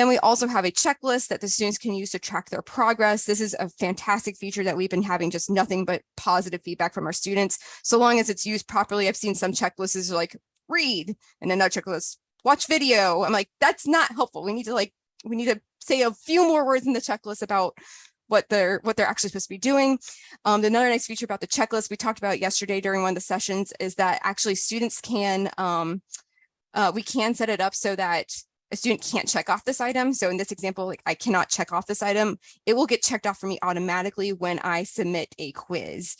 Then we also have a checklist that the students can use to track their progress. This is a fantastic feature that we've been having just nothing but positive feedback from our students. So long as it's used properly, I've seen some checklists like read and another checklist, watch video. I'm like, that's not helpful. We need to like, we need to say a few more words in the checklist about what they're what they're actually supposed to be doing. Um, another nice feature about the checklist we talked about yesterday during one of the sessions is that actually students can um, uh, we can set it up so that a student can't check off this item. So in this example, like I cannot check off this item. It will get checked off for me automatically when I submit a quiz.